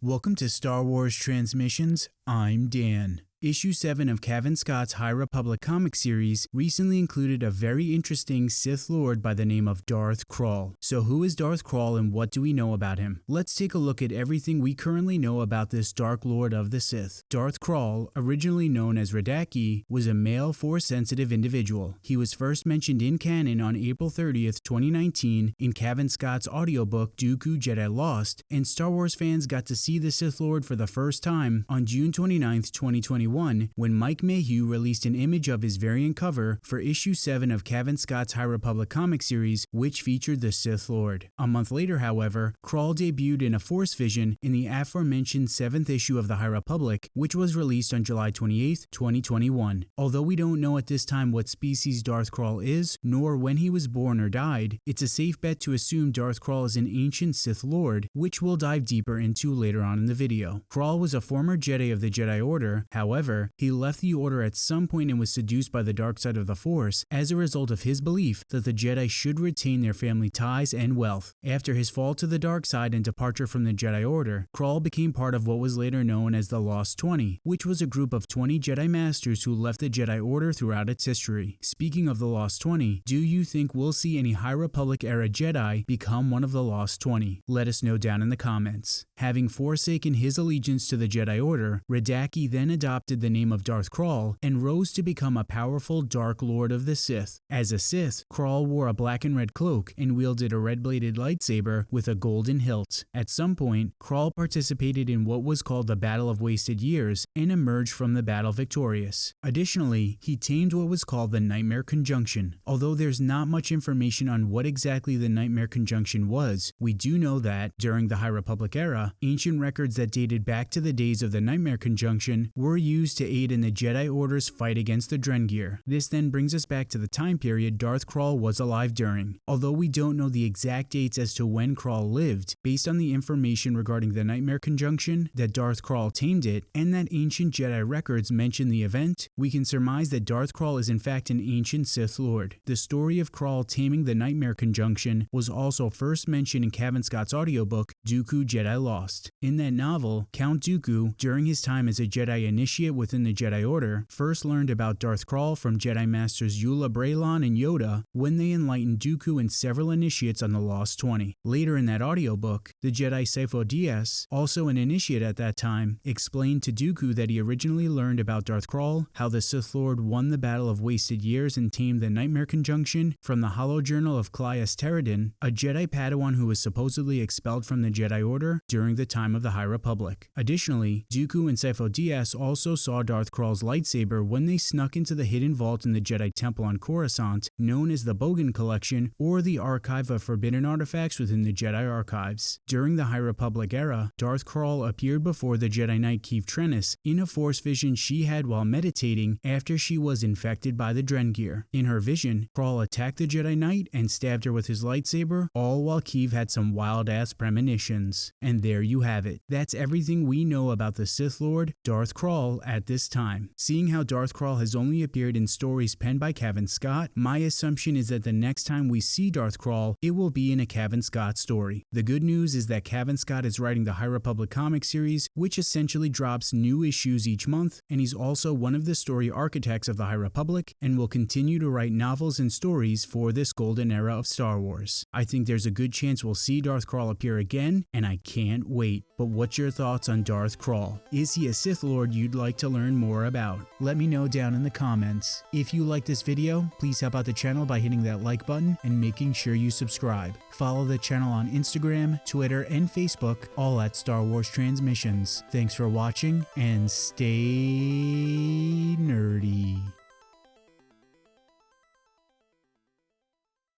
Welcome to Star Wars Transmissions. I'm Dan. Issue 7 of Cavan Scott's High Republic comic series recently included a very interesting Sith Lord by the name of Darth Krall. So who is Darth Krall and what do we know about him? Let's take a look at everything we currently know about this Dark Lord of the Sith. Darth Krall, originally known as Radaki, was a male Force-sensitive individual. He was first mentioned in canon on April 30th, 2019 in Cavan Scott's audiobook Dooku Jedi Lost, and Star Wars fans got to see the Sith Lord for the first time on June 29th, 2021 2021 when Mike Mayhew released an image of his variant cover for issue 7 of Cavan Scott's High Republic comic series, which featured the Sith Lord. A month later, however, Krall debuted in a Force Vision in the aforementioned 7th issue of the High Republic, which was released on July 28, 2021. Although we don't know at this time what species Darth Krall is, nor when he was born or died, it's a safe bet to assume Darth Krall is an ancient Sith Lord, which we'll dive deeper into later on in the video. Krall was a former Jedi of the Jedi Order, however, However, he left the Order at some point and was seduced by the dark side of the Force as a result of his belief that the Jedi should retain their family ties and wealth. After his fall to the dark side and departure from the Jedi Order, Krall became part of what was later known as the Lost 20, which was a group of 20 Jedi Masters who left the Jedi Order throughout its history. Speaking of the Lost 20, do you think we'll see any High Republic era Jedi become one of the Lost 20? Let us know down in the comments. Having forsaken his allegiance to the Jedi Order, Radaki then adopted the name of Darth Krall and rose to become a powerful Dark Lord of the Sith. As a Sith, Krall wore a black and red cloak and wielded a red-bladed lightsaber with a golden hilt. At some point, Krall participated in what was called the Battle of Wasted Years and emerged from the battle victorious. Additionally, he tamed what was called the Nightmare Conjunction. Although there's not much information on what exactly the Nightmare Conjunction was, we do know that, during the High Republic era, ancient records that dated back to the days of the Nightmare Conjunction were used used to aid in the Jedi Order's fight against the Drengir. This then brings us back to the time period Darth Krall was alive during. Although we don't know the exact dates as to when Krall lived, based on the information regarding the Nightmare Conjunction, that Darth Krall tamed it, and that ancient Jedi records mention the event, we can surmise that Darth Krall is in fact an ancient Sith Lord. The story of Krall taming the Nightmare Conjunction was also first mentioned in Cavan Scott's audiobook, Dooku Jedi Lost. In that novel, Count Dooku, during his time as a Jedi initiate within the Jedi Order first learned about Darth Krall from Jedi Masters Eula Braylen and Yoda when they enlightened Dooku and several initiates on the Lost 20. Later in that audiobook, the Jedi Sifo Dyas, also an initiate at that time, explained to Dooku that he originally learned about Darth Krall, how the Sith Lord won the Battle of Wasted Years and tamed the Nightmare Conjunction from the Hollow Journal of Claes Terradin, a Jedi Padawan who was supposedly expelled from the Jedi Order during the time of the High Republic. Additionally, Dooku and Sifo Dyas also saw Darth Krall's lightsaber when they snuck into the hidden vault in the Jedi Temple on Coruscant, known as the Bogan Collection or the Archive of Forbidden Artifacts within the Jedi Archives. During the High Republic era, Darth Krall appeared before the Jedi Knight Keeve Trennis in a Force vision she had while meditating after she was infected by the Drengir. In her vision, Krall attacked the Jedi Knight and stabbed her with his lightsaber, all while Keeve had some wild-ass premonitions. And there you have it. That's everything we know about the Sith Lord, Darth Krall, at this time. Seeing how Darth Krall has only appeared in stories penned by Cavan Scott, my assumption is that the next time we see Darth Krall, it will be in a Cavan Scott story. The good news is that Cavan Scott is writing the High Republic comic series, which essentially drops new issues each month, and he's also one of the story architects of the High Republic and will continue to write novels and stories for this golden era of Star Wars. I think there's a good chance we'll see Darth Krall appear again, and I can't wait. But what's your thoughts on Darth Krall? Is he a Sith Lord you'd like to learn more about? Let me know down in the comments. If you like this video, please help out the channel by hitting that like button and making sure you subscribe. Follow the channel on Instagram, Twitter, and Facebook, all at Star Wars Transmissions. Thanks for watching and stay nerdy.